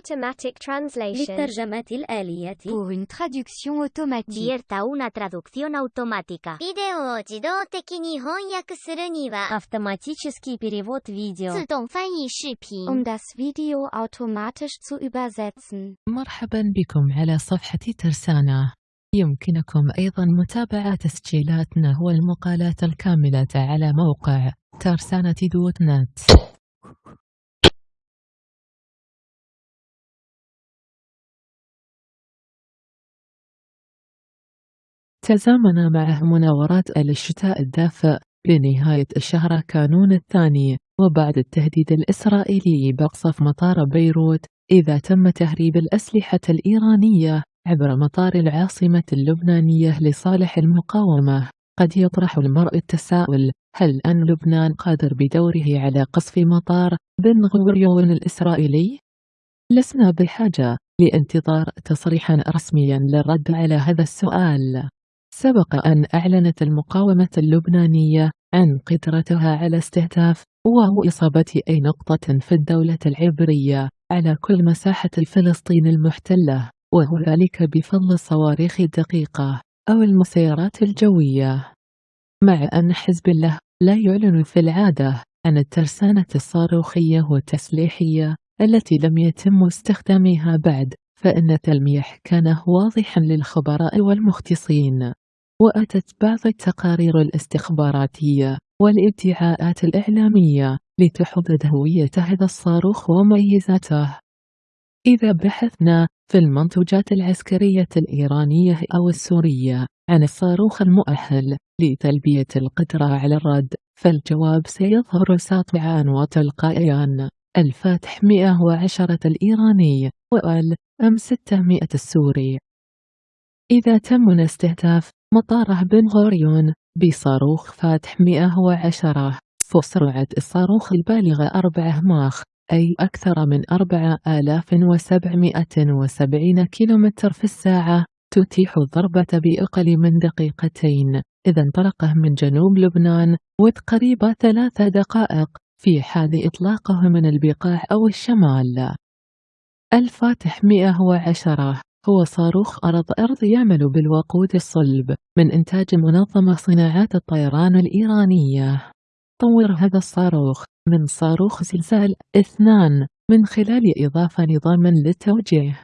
automatic translation. للترجمة الآلية Pour une traduction automatique. Vierta una traducción automática. ビデオを自動的に翻訳するには、 Автоматический перевод видео 自動翻译視頻。 Um das Video automatisch zu übersetzen. مرحبا بكم على صفحة ترسانة يمكنكم أيضا متابعة تسجيلاتنا والمقالات الكاملة على موقع ترسانة دوت نت تزامن مع مناورات الشتاء الدافئ لنهاية الشهر كانون الثاني وبعد التهديد الإسرائيلي بقصف مطار بيروت إذا تم تهريب الأسلحة الإيرانية عبر مطار العاصمة اللبنانية لصالح المقاومة قد يطرح المرء التساؤل هل أن لبنان قادر بدوره على قصف مطار بن غوريون الإسرائيلي؟ لسنا بحاجة لانتظار تصريحا رسميا للرد على هذا السؤال سبق أن أعلنت المقاومة اللبنانية عن قدرتها على استهداف وهو إصابة أي نقطة في الدولة العبرية على كل مساحة فلسطين المحتلة وهو ذلك بفضل الصواريخ الدقيقة أو المسيرات الجوية. مع أن حزب الله لا يعلن في العادة عن الترسانة الصاروخية والتسليحية التي لم يتم استخدامها بعد فإن تلميح كان واضحا للخبراء والمختصين. وأتت بعض التقارير الاستخباراتية والادعاءات الإعلامية لتحدد هوية هذا الصاروخ وميزاته إذا بحثنا في المنتوجات العسكرية الإيرانية أو السورية عن الصاروخ المؤهل لتلبية القدرة على الرد فالجواب سيظهر ساطعا وتلقائيا. الفاتح 110 الإيراني وآل أم 600 السوري. إذا تم استهداف مطار بن غوريون بصاروخ فاتح 110 فسرعة الصاروخ البالغة 4 ماخ أي أكثر من 4770 كيلومتر في الساعة تتيح الضربة بأقل من دقيقتين. إذا انطلق من جنوب لبنان وتقريبا ثلاث دقائق في حال إطلاقه من البقاع أو الشمال. الفاتح 110 هو صاروخ أرض أرض يعمل بالوقود الصلب من إنتاج منظمة صناعات الطيران الإيرانية. طور هذا الصاروخ من صاروخ زلزال اثنان من خلال إضافة نظام للتوجيه.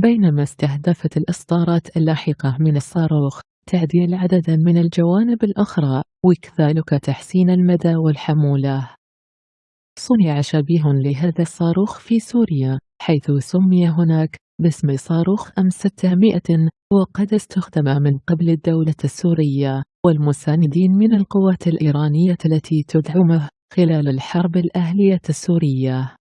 بينما استهدفت الإصدارات اللاحقة من الصاروخ تعديل عددا من الجوانب الأخرى وكذلك تحسين المدى والحمولة. صنع شبيه لهذا الصاروخ في سوريا حيث سمي هناك باسم صاروخ أم 600 وقد استخدم من قبل الدولة السورية والمساندين من القوات الإيرانية التي تدعمه خلال الحرب الأهلية السورية.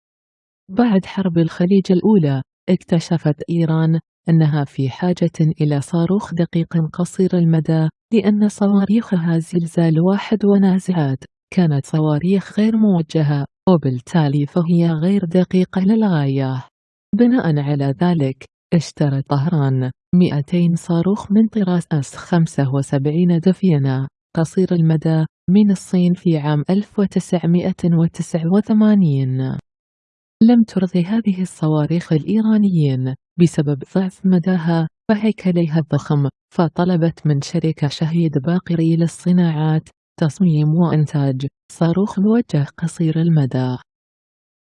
بعد حرب الخليج الأولى اكتشفت إيران أنها في حاجة إلى صاروخ دقيق قصير المدى لأن صواريخها زلزال واحد ونازعات كانت صواريخ غير موجهة وبالتالي فهي غير دقيقة للغاية. بناء على ذلك اشترى طهران 200 صاروخ من طراز أس 75 دفينة قصير المدى من الصين في عام 1989 لم ترضي هذه الصواريخ الإيرانيين بسبب ضعف مداها وهيكلها الضخم فطلبت من شركة شهيد باقري للصناعات تصميم وإنتاج صاروخ موجه قصير المدى.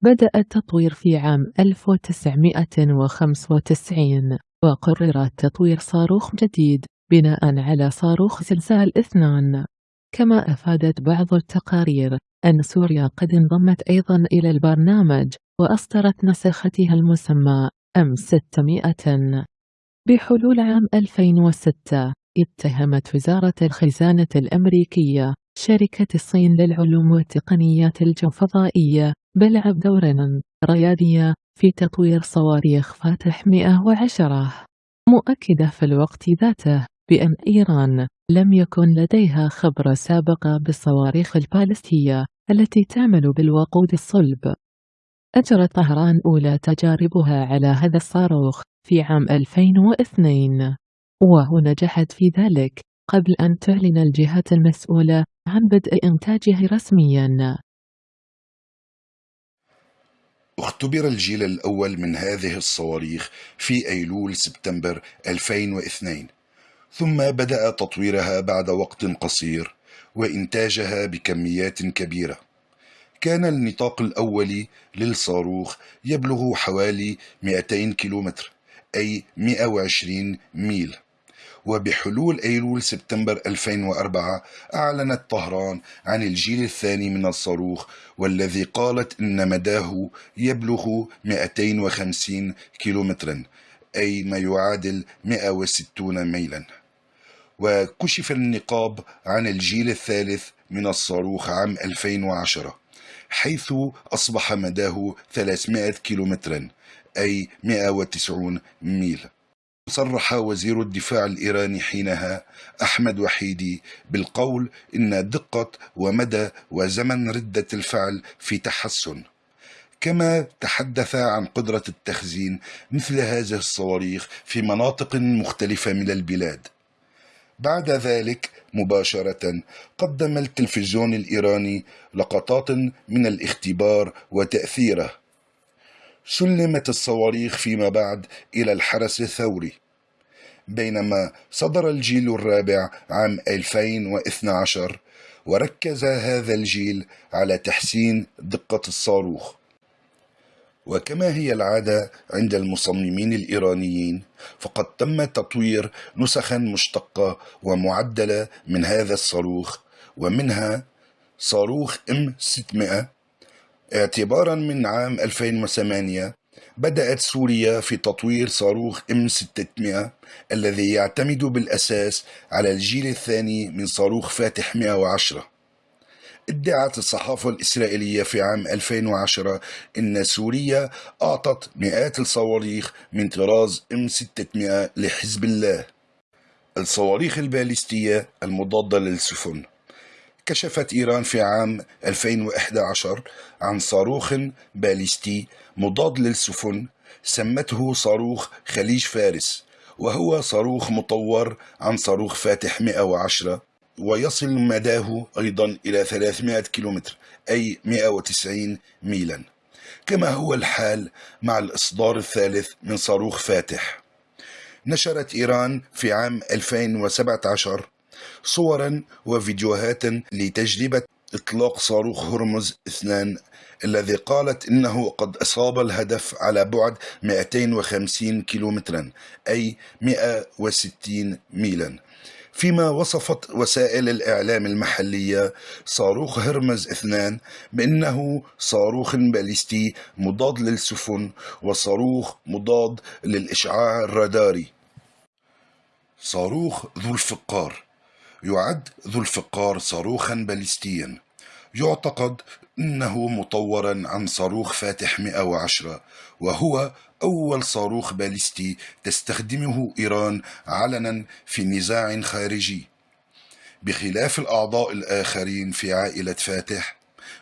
بدأ التطوير في عام 1995 وقرر تطوير صاروخ جديد بناء على صاروخ زلزال اثنان. كما أفادت بعض التقارير أن سوريا قد انضمت أيضا إلى البرنامج وأصدرت نسختها المسمى أم 600 بحلول عام 2006 اتهمت وزارة الخزانة الأمريكية شركة الصين للعلوم والتقنيات الجوفضائية بلعب دورا ريادية في تطوير صواريخ فاتح 110 مؤكدة في الوقت ذاته بأن إيران لم يكن لديها خبرة سابقة بالصواريخ البالستية التي تعمل بالوقود الصلب. أجرت طهران أولى تجاربها على هذا الصاروخ في عام 2002 ونجحت في ذلك قبل أن تعلن الجهات المسؤولة عن بدء إنتاجه رسمياً. اختبر الجيل الأول من هذه الصواريخ في أيلول سبتمبر 2002 ثم بدأ تطويرها بعد وقت قصير وإنتاجها بكميات كبيرة. كان النطاق الأولي للصاروخ يبلغ حوالي 200 كيلومتر أي 120 ميل. وبحلول أيلول سبتمبر 2004 أعلنت طهران عن الجيل الثاني من الصاروخ والذي قالت إن مداه يبلغ 250 كيلومترا أي ما يعادل 160 ميلا. وكشف النقاب عن الجيل الثالث من الصاروخ عام 2010 حيث أصبح مداه 300 كيلومترا أي 190 ميل. صرح وزير الدفاع الإيراني حينها أحمد وحيدي بالقول إن دقة ومدى وزمن ردة الفعل في تحسن. كما تحدث عن قدرة التخزين مثل هذه الصواريخ في مناطق مختلفة من البلاد. بعد ذلك مباشرة قدم التلفزيون الإيراني لقطات من الاختبار وتأثيره. سلمت الصواريخ فيما بعد إلى الحرس الثوري بينما صدر الجيل الرابع عام 2012 وركز هذا الجيل على تحسين دقة الصاروخ. وكما هي العادة عند المصممين الإيرانيين فقد تم تطوير نسخا مشتقة ومعدلة من هذا الصاروخ ومنها صاروخ إم 600 اعتبارا من عام 2008 بدأت سوريا في تطوير صاروخ إم 600 الذي يعتمد بالأساس على الجيل الثاني من صاروخ فاتح 110 ادعت الصحافة الإسرائيلية في عام 2010 أن سوريا أعطت مئات الصواريخ من طراز M600 لحزب الله. الصواريخ الباليستية المضادة للسفن. كشفت إيران في عام 2011 عن صاروخ باليستي مضاد للسفن سمته صاروخ خليج فارس وهو صاروخ مطور عن صاروخ فاتح 110 ويصل مداه أيضا إلى 300 كيلومتر أي 190 ميلا كما هو الحال مع الإصدار الثالث من صاروخ فاتح. نشرت إيران في عام 2017 صورا وفيديوهات لتجربة إطلاق صاروخ هرمز اثنان الذي قالت إنه قد أصاب الهدف على بعد 250 كيلومترا أي 160 ميلا. فيما وصفت وسائل الإعلام المحلية صاروخ هرمز اثنان بأنه صاروخ باليستي مضاد للسفن وصاروخ مضاد للإشعاع الراداري. صاروخ ذو الفقار. يعد ذو الفقار صاروخا باليستيا يعتقد أنه مطورا عن صاروخ فاتح 110 وهو أول صاروخ باليستي تستخدمه إيران علنا في نزاع خارجي. بخلاف الأعضاء الآخرين في عائلة فاتح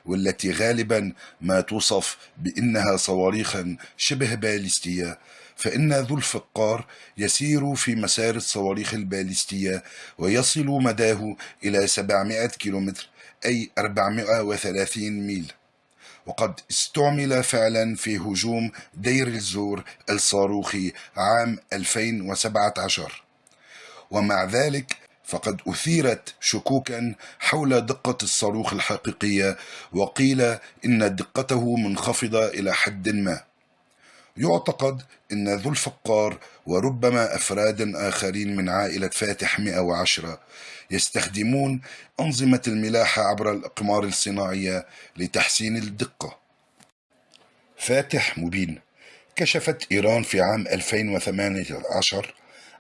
والتي غالبا ما توصف بأنها صواريخا شبه باليستية فإن ذو الفقار يسير في مسار الصواريخ الباليستية ويصل مداه إلى 700 كيلومتر أي 430 ميل. وقد استعمل فعلا في هجوم دير الزور الصاروخي عام 2017 ومع ذلك فقد أثيرت شكوكا حول دقة الصاروخ الحقيقية وقيل إن دقته منخفضة إلى حد ما. يعتقد أن ذو الفقار وربما أفراد آخرين من عائلة فاتح 110 يستخدمون أنظمة الملاحة عبر الأقمار الصناعية لتحسين الدقة. فاتح مبين كشفت إيران في عام 2018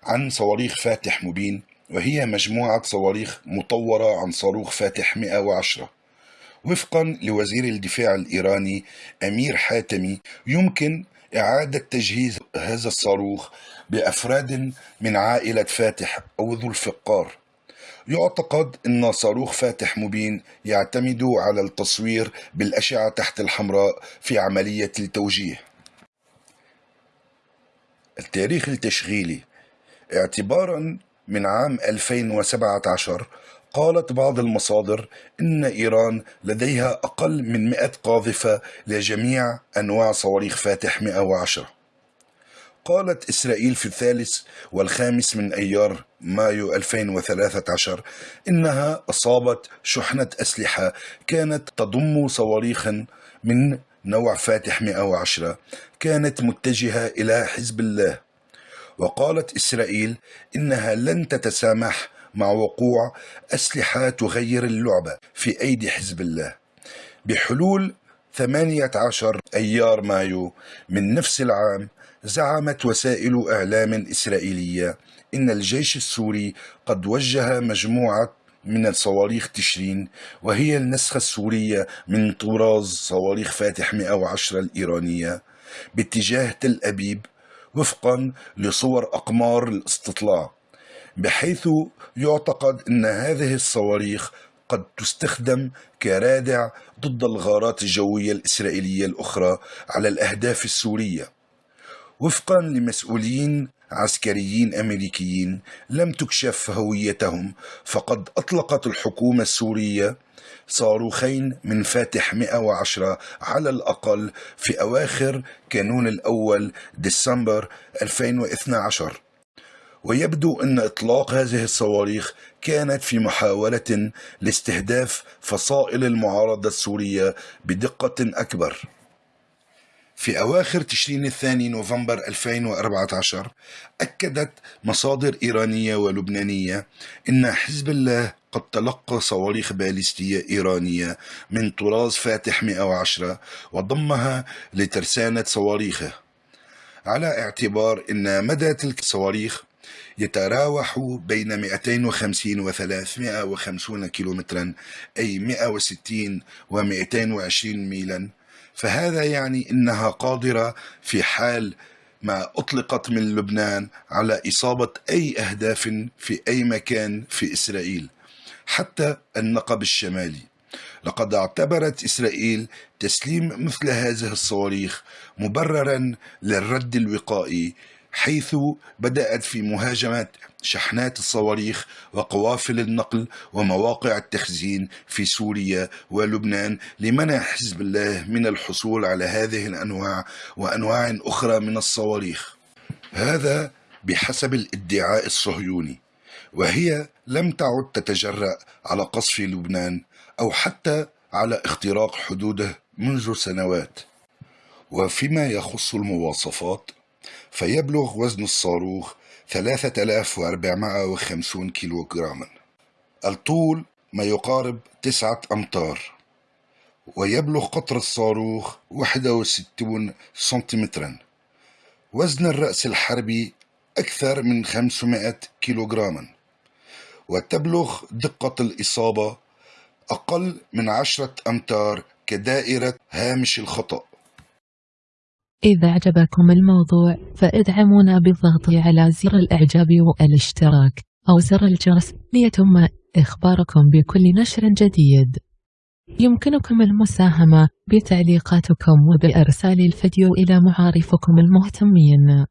عن صواريخ فاتح مبين وهي مجموعة صواريخ مطورة عن صاروخ فاتح 110 وفقا لوزير الدفاع الإيراني أمير حاتمي يمكن إعادة تجهيز هذا الصاروخ بأفراد من عائلة فاتح أو ذو الفقار. يعتقد أن صاروخ فاتح مبين يعتمد على التصوير بالأشعة تحت الحمراء في عملية التوجيه. التاريخ التشغيلي. اعتبارا من عام 2017 قالت بعض المصادر إن إيران لديها أقل من 100 قاذفة لجميع أنواع صواريخ فاتح 110 قالت إسرائيل في الثالث والخامس من أيار مايو 2013 إنها أصابت شحنة أسلحة كانت تضم صواريخا من نوع فاتح 110 كانت متجهة إلى حزب الله. وقالت إسرائيل إنها لن تتسامح مع وقوع أسلحة تغير اللعبة في أيدي حزب الله. بحلول 18 أيار مايو من نفس العام زعمت وسائل إعلام إسرائيلية إن الجيش السوري قد وجه مجموعة من الصواريخ تشرين وهي النسخة السورية من طراز صواريخ فاتح 110 الإيرانية باتجاه تل أبيب وفقا لصور أقمار الاستطلاع. بحيث يعتقد أن هذه الصواريخ قد تستخدم كرادع ضد الغارات الجوية الإسرائيلية الأخرى على الأهداف السورية. وفقا لمسؤولين عسكريين أمريكيين لم تكشف هويتهم فقد أطلقت الحكومة السورية صاروخين من فاتح 110 على الأقل في أواخر كانون الأول ديسمبر 2012 ويبدو أن إطلاق هذه الصواريخ كانت في محاولة لاستهداف فصائل المعارضة السورية بدقة أكبر. في أواخر تشرين الثاني نوفمبر 2014 أكدت مصادر إيرانية ولبنانية أن حزب الله قد تلقى صواريخ باليستية إيرانية من طراز فاتح 110 وضمها لترسانة صواريخه على اعتبار أن مدى تلك الصواريخ يتراوح بين 250 و 350 كيلومترا أي 160 و 220 ميلا. فهذا يعني إنها قادرة في حال ما أطلقت من لبنان على إصابة أي أهداف في أي مكان في إسرائيل حتى النقب الشمالي. لقد اعتبرت إسرائيل تسليم مثل هذه الصواريخ مبررا للرد الوقائي حيث بدأت في مهاجمة شحنات الصواريخ وقوافل النقل ومواقع التخزين في سوريا ولبنان لمنع حزب الله من الحصول على هذه الأنواع وأنواع أخرى من الصواريخ. هذا بحسب الادعاء الصهيوني وهي لم تعد تتجرأ على قصف لبنان أو حتى على اختراق حدوده منذ سنوات. وفيما يخص المواصفات فيبلغ وزن الصاروخ 3450 كيلوغراما. الطول ما يقارب تسعة أمتار ويبلغ قطر الصاروخ 61 سنتيمترا. وزن الرأس الحربي أكثر من 500 كيلوغراما. وتبلغ دقة الإصابة أقل من عشرة أمتار كدائرة هامش الخطأ. إذا أعجبكم الموضوع فإدعمونا بالضغط على زر الإعجاب والاشتراك أو زر الجرس ليتم إخباركم بكل نشر جديد. يمكنكم المساهمة بتعليقاتكم وبإرسال الفيديو إلى معارفكم المهتمين.